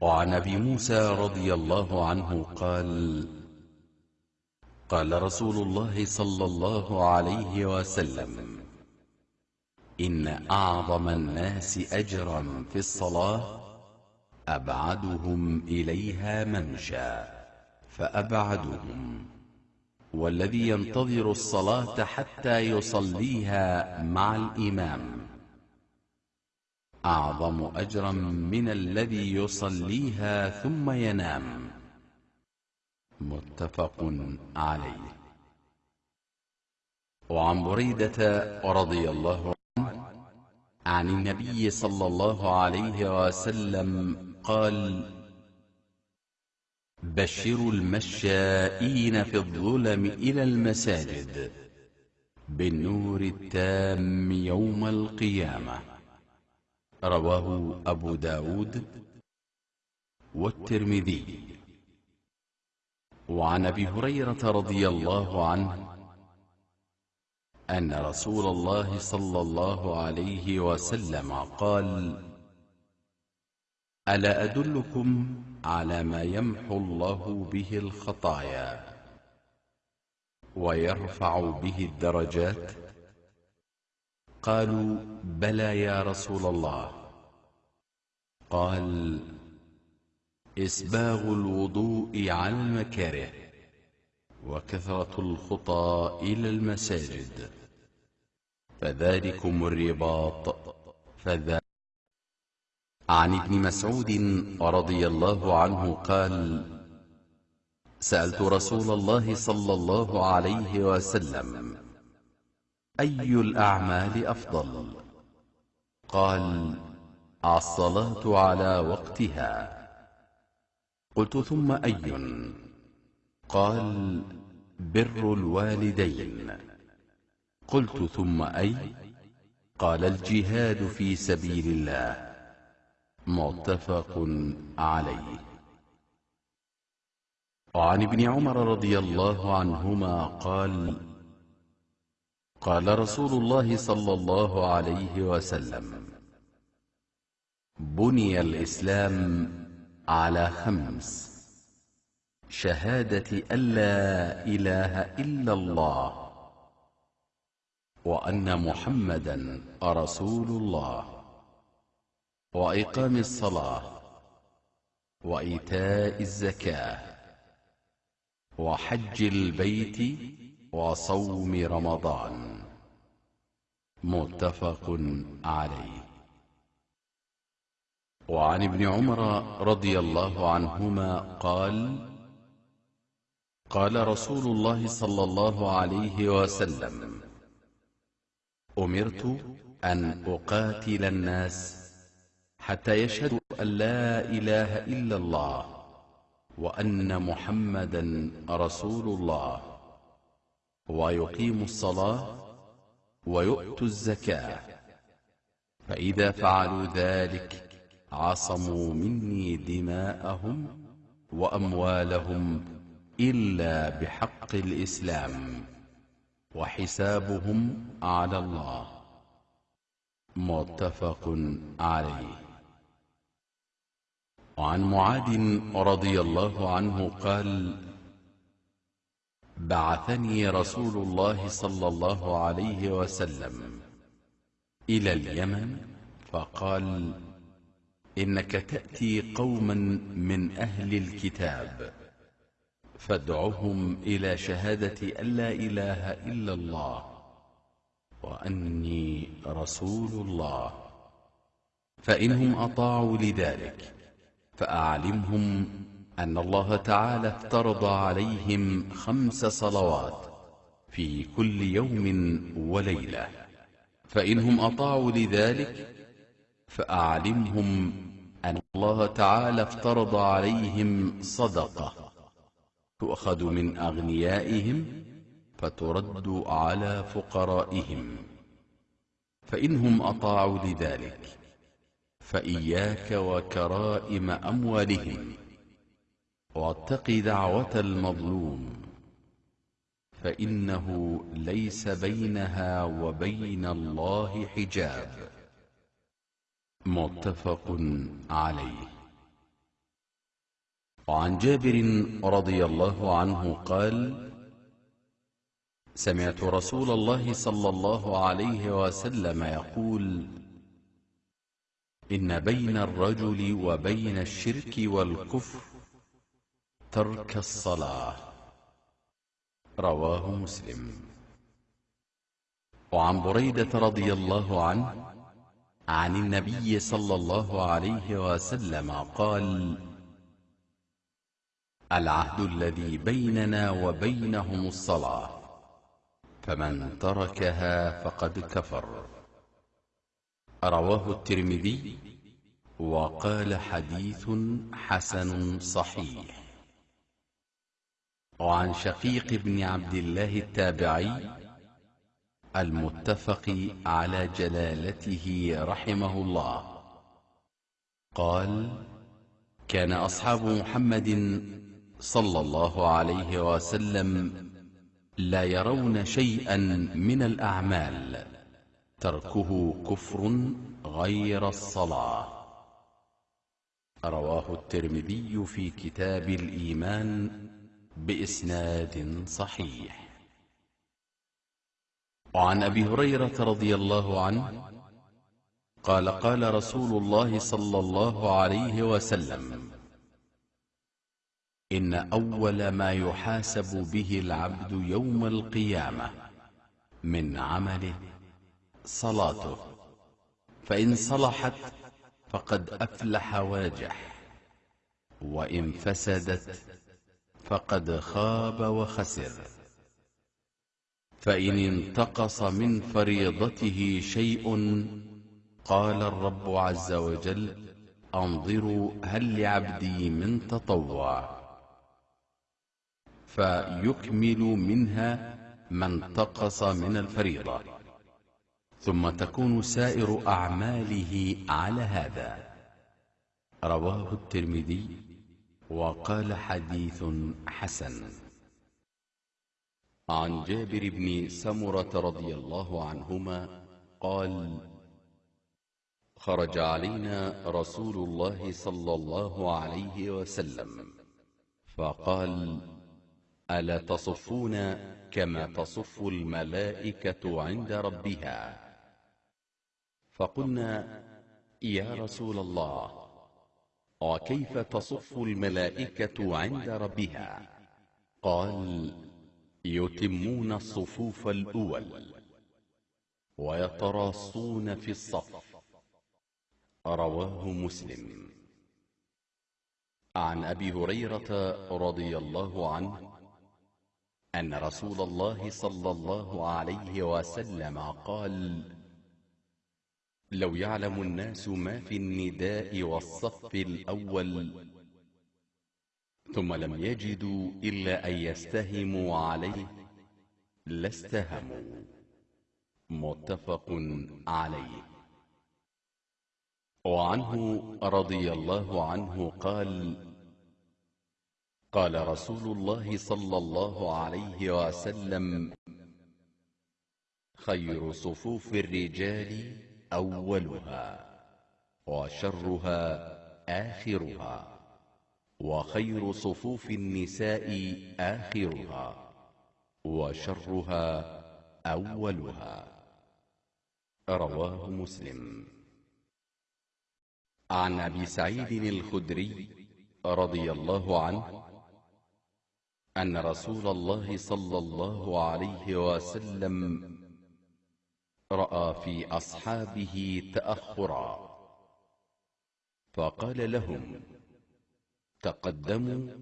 وعن أبي موسى رضي الله عنه قال قال رسول الله صلى الله عليه وسلم إن أعظم الناس أجرا في الصلاة أبعدهم إليها ممشى فأبعدهم والذي ينتظر الصلاة حتى يصليها مع الإمام. أعظم أجرا من الذي يصليها ثم ينام. متفق عليه. وعن بريدة رضي الله عنه عن النبي صلى الله عليه وسلم قال بشروا المشائين في الظلم إلى المساجد بالنور التام يوم القيامة. رواه أبو داود والترمذي. وعن أبي هريرة رضي الله عنه أن رسول الله صلى الله عليه وسلم قال ألا أدلكم على ما يمحو الله به الخطايا ويرفع به الدرجات قالوا بلى يا رسول الله. قال إسباغ الوضوء على المكاره وكثرة الخطى إلى المساجد. فذلكم الرباط. فذا عن ابن مسعود رضي الله عنه قال سألت رسول الله صلى الله عليه وسلم أي الأعمال أفضل؟ قال الصلاة على وقتها. قلت ثم أي؟ قال بر الوالدين. قلت ثم أي؟ قال الجهاد في سبيل الله. متفق عليه. وعن ابن عمر رضي الله عنهما قال قال رسول الله صلى الله عليه وسلم بني الإسلام على خمس شهادة أن لا إله إلا الله وأن محمدا رسول الله وإقام الصلاة وإيتاء الزكاة وحج البيت وصوم رمضان. متفق عليه. وعن ابن عمر رضي الله عنهما قال قال رسول الله صلى الله عليه وسلم أمرت أن أقاتل الناس حتى يشهدوا أن لا إله إلا الله وأن محمدا رسول الله. ويقيموا الصلاة ويؤتوا الزكاة. فإذا فعلوا ذلك عصموا مني دماءهم وأموالهم إلا بحق الإسلام وحسابهم على الله. متفق عليه. وعن معاذ رضي الله عنه قال بعثني رسول الله صلى الله عليه وسلم إلى اليمن فقال إنك تأتي قوما من أهل الكتاب فادعهم إلى شهادة أن لا إله إلا الله وأني رسول الله فإنهم أطاعوا لذلك فأعلمهم أن الله تعالى افترض عليهم خمس صلوات في كل يوم وليلة فإنهم أطاعوا لذلك فأعلمهم أن الله تعالى افترض عليهم صدقة تؤخذ من أغنيائهم فترد على فقرائهم. فإنهم أطاعوا لذلك فإياك وكرائم أموالهم. واتق دعوة المظلوم فإنه ليس بينها وبين الله حجاب. متفق عليه. وعن جابر رضي الله عنه قال سمعت رسول الله صلى الله عليه وسلم يقول إن بين الرجل وبين الشرك والكفر ترك الصلاة. رواه مسلم. وعن بريدة رضي الله عنه عن النبي صلى الله عليه وسلم قال العهد الذي بيننا وبينهم الصلاة فمن تركها فقد كفر. رواه الترمذي وقال حديث حسن صحيح. وعن شقيق بن عبد الله التابعي المتفق على جلالته رحمه الله. قال كان أصحاب محمد صلى الله عليه وسلم لا يرون شيئا من الأعمال تركه كفر غير الصلاة. رواه الترمذي في كتاب الإيمان بإسناد صحيح. وعن أبي هريرة رضي الله عنه قال قال رسول الله صلى الله عليه وسلم إن أول ما يحاسب به العبد يوم القيامة من عمله صلاته فإن صلحت فقد أفلح واجح وإن فسدت فقد خاب وخسر. فإن انتقص من فريضته شيء قال الرب عز وجل أنظروا هل لعبدي من تطوع. فيكمل منها ما انتقص من الفريضة. ثم تكون سائر أعماله على هذا. رواه الترمذي وقال حديث حسن. عن جابر بن سمرة رضي الله عنهما قال خرج علينا رسول الله صلى الله عليه وسلم فقال ألا تصفون كما تصف الملائكة عند ربها؟ فقلنا يا رسول الله وكيف تصف الملائكة عند ربها؟ قال يتمون الصفوف الأول ويتراصون في الصف. رواه مسلم. عن أبي هريرة رضي الله عنه أن رسول الله صلى الله عليه وسلم قال لو يعلم الناس ما في النداء والصف الأول. ثم لم يجدوا إلا أن يستهموا عليه. لاستهموا. متفق عليه. وعنه رضي الله عنه قال قال رسول الله صلى الله عليه وسلم خير صفوف الرجال أولها وشرها آخرها وخير صفوف النساء آخرها وشرها أولها رواه مسلم. عن أبي سعيد الخدري رضي الله عنه أن رسول الله صلى الله عليه وسلم رأى في أصحابه تأخرا. فقال لهم تقدموا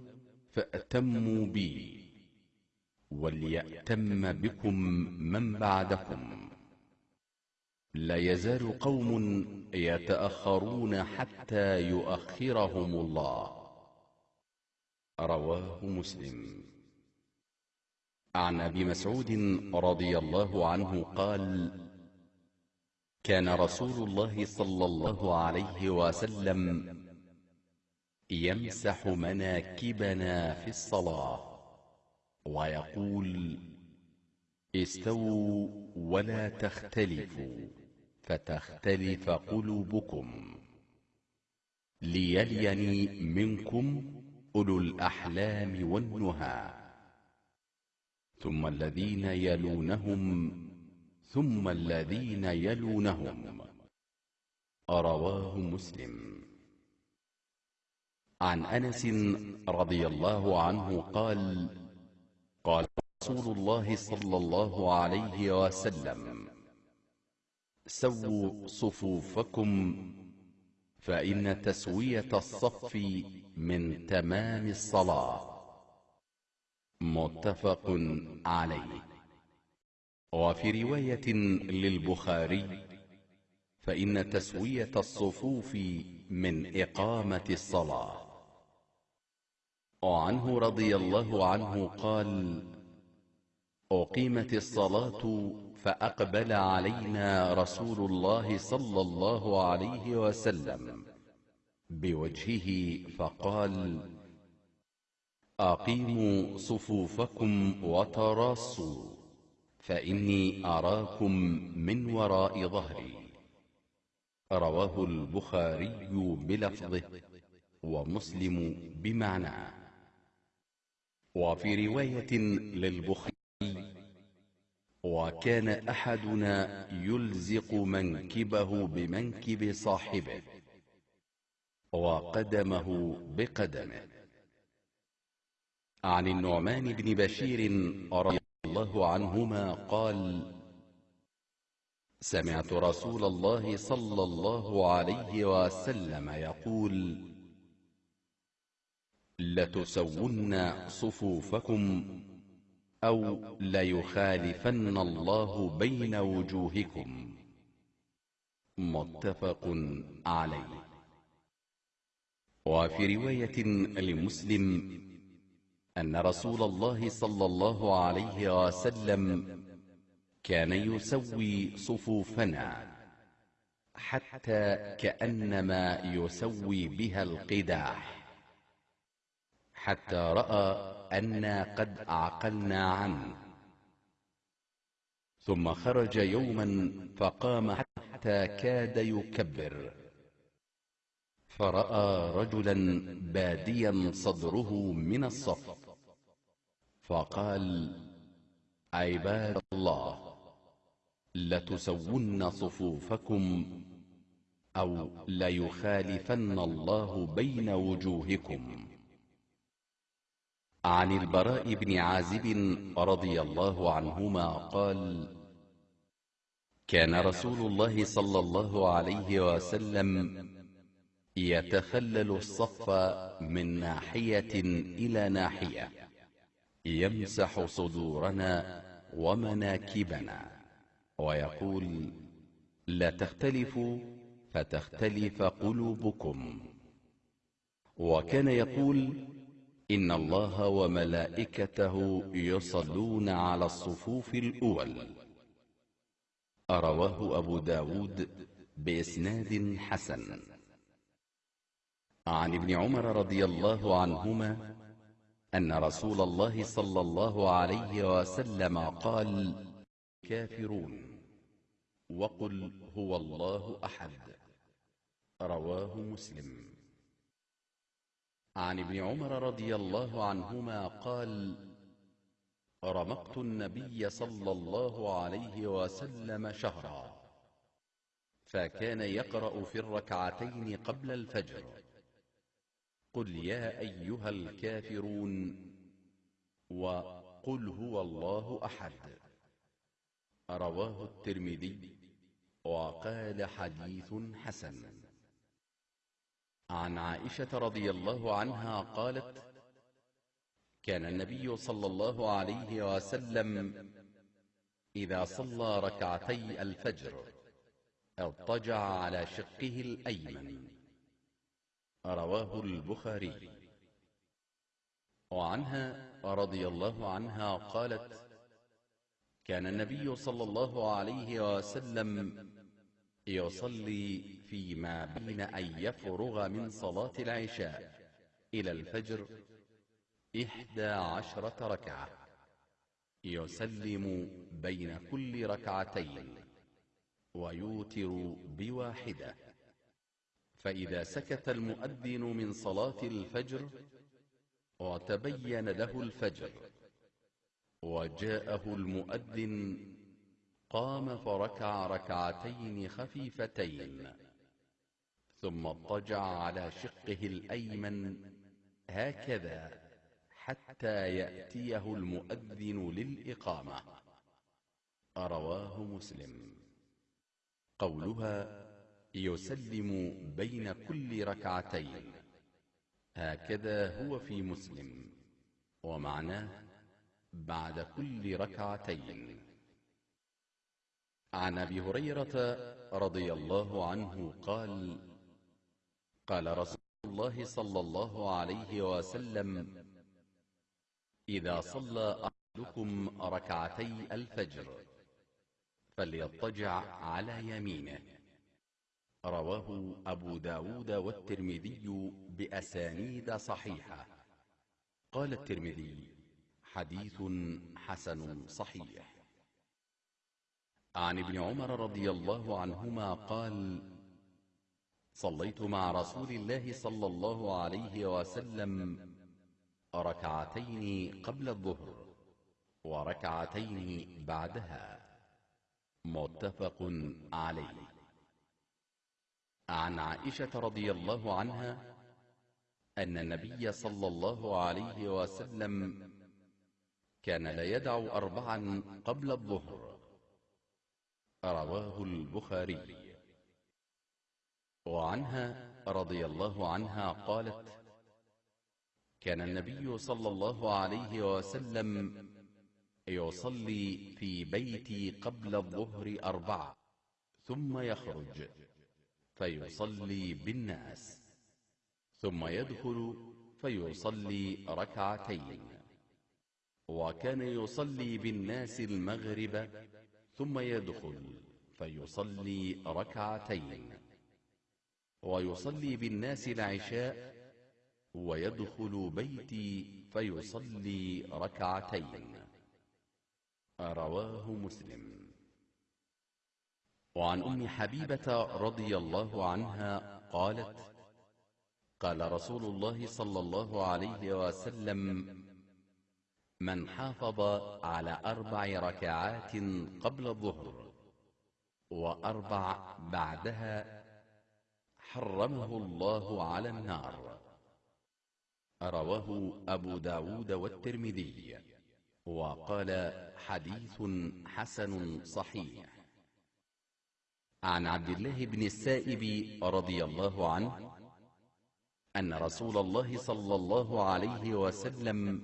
فأتموا بي وليأتم بكم من بعدكم. لا يزال قوم يتأخرون حتى يؤخرهم الله. رواه مسلم. عن أبي مسعود رضي الله عنه قال كان رسول الله صلى الله عليه وسلم يمسح مناكبنا في الصلاة ويقول استووا ولا تختلفوا فتختلف قلوبكم. ليليني منكم أولو الأحلام والنهى. ثم الذين يلونهم ثم الذين يلونهم. رواه مسلم. عن أنس رضي الله عنه قال قال رسول الله صلى الله عليه وسلم سووا صفوفكم فإن تسوية الصف من تمام الصلاة. متفق عليه. وفي رواية للبخاري فإن تسوية الصفوف من إقامة الصلاة. وعنه رضي الله عنه قال أقيمت الصلاة فأقبل علينا رسول الله صلى الله عليه وسلم بوجهه فقال أقيموا صفوفكم وتراصوا. فإني أراكم من وراء ظهري. رواه البخاري بلفظه ومسلم بمعناه وفي رواية للبخاري وكان أحدنا يلزق منكبه بمنكب صاحبه وقدمه بقدمه. عن النعمان بن بشير رضي الله عنهما قال سمعت رسول الله صلى الله عليه وسلم يقول لتسون صفوفكم أو ليخالفن الله بين وجوهكم. متفق عليه. وفي رواية لمسلم أن رسول الله صلى الله عليه وسلم كان يسوي صفوفنا حتى كأنما يسوي بها القداح. حتى رأى أنا قد عقلنا عنه. ثم خرج يوما فقام حتى كاد يكبر. فرأى رجلا باديا صدره من الصف. فقال عباد الله لتسون صفوفكم أو ليخالفن الله بين وجوهكم. عن البراء بن عازب رضي الله عنهما قال كان رسول الله صلى الله عليه وسلم يتخلل الصف من ناحية إلى ناحية. يمسح صدورنا ومناكبنا. ويقول لا تختلفوا فتختلف قلوبكم. وكان يقول إن الله وملائكته يصلون على الصفوف الأول. رواه أبو داود بإسناد حسن. عن ابن عمر رضي الله عنهما أن رسول الله صلى الله عليه وسلم قال كافرون. وقل هو الله أحد. رواه مسلم. عن ابن عمر رضي الله عنهما قال رمقت النبي صلى الله عليه وسلم شهرا فكان يقرأ في الركعتين قبل الفجر. قل يا أيها الكافرون وقل هو الله أحد. رواه الترمذي وقال حديث حسن. عن عائشة رضي الله عنها قالت كان النبي صلى الله عليه وسلم إذا صلى ركعتي الفجر اضطجع على شقه الأيمن. رواه البخاري. وعنها رضي الله عنها قالت كان النبي صلى الله عليه وسلم يصلي فيما بين أن يفرغ من صلاة العشاء إلى الفجر إحدى عشرة ركعة. يسلم بين كل ركعتين ويوتر بواحدة. فإذا سكت المؤذن من صلاة الفجر وتبين له الفجر. وجاءه المؤذن قام فركع ركعتين خفيفتين ثم اضطجع على شقه الأيمن. هكذا حتى يأتيه المؤذن للإقامة. رواه مسلم. قولها يسلم بين كل ركعتين. هكذا هو في مسلم. ومعناه بعد كل ركعتين. عن أبي هريرة رضي الله عنه قال قال رسول الله صلى الله عليه وسلم إذا صلى أحدكم ركعتي الفجر فليضطجع على يمينه. رواه أبو داود والترمذي بأسانيد صحيحة. قال الترمذي حديث حسن صحيح. عن ابن عمر رضي الله عنهما قال صليت مع رسول الله صلى الله عليه وسلم ركعتين قبل الظهر وركعتين بعدها. متفق عليه. عن عائشة رضي الله عنها أن النبي صلى الله عليه وسلم كان لا يدع أربعا قبل الظهر. رواه البخاري. وعنها رضي الله عنها قالت كان النبي صلى الله عليه وسلم يصلي في بيتي قبل الظهر أربعة ثم يخرج. فيصلي بالناس. ثم يدخل فيصلي ركعتين. وكان يصلي بالناس المغرب. ثم يدخل فيصلي ركعتين. ويصلي بالناس العشاء. ويدخل بيتي فيصلي ركعتين. رواه مسلم. وعن أم حبيبة رضي الله عنها قالت قال رسول الله صلى الله عليه وسلم من حافظ على أربع ركعات قبل الظهر وأربع بعدها حرمه الله على النار. رواه أبو داود والترمذي وقال حديث حسن صحيح. عن عبد الله بن السائب رضي الله عنه أن رسول الله صلى الله عليه وسلم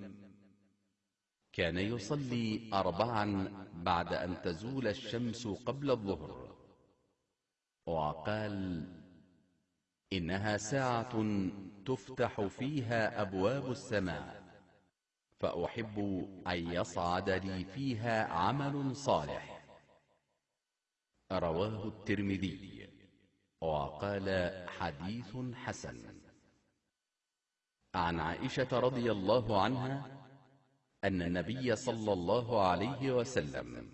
كان يصلي أربعا بعد أن تزول الشمس قبل الظهر وقال إنها ساعة تفتح فيها أبواب السماء فأحب أن يصعد لي فيها عمل صالح. رواه الترمذي. وقال حديث حسن. عن عائشة رضي الله عنها أن النبي صلى الله عليه وسلم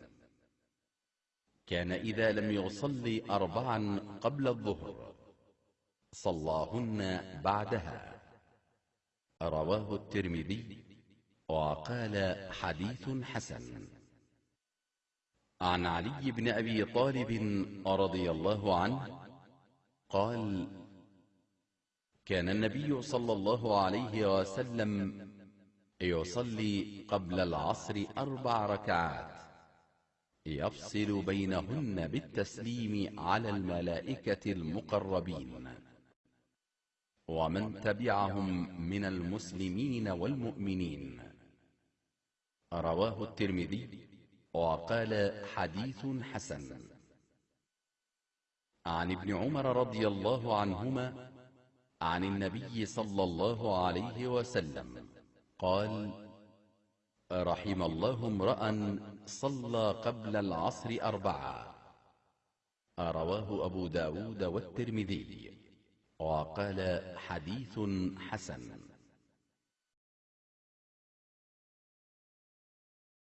كان إذا لم يصلي أربعا قبل الظهر صلاهن بعدها. رواه الترمذي. وقال حديث حسن. عن علي بن أبي طالب رضي الله عنه قال كان النبي صلى الله عليه وسلم يصلي قبل العصر أربع ركعات يفصل بينهن بالتسليم على الملائكة المقربين ومن تبعهم من المسلمين والمؤمنين. رواه الترمذي وقال حديث حسن. عن ابن عمر رضي الله عنهما عن النبي صلى الله عليه وسلم قال رحم الله امرأ صلى قبل العصر أربعة. رواه أبو داود والترمذي. وقال حديث حسن.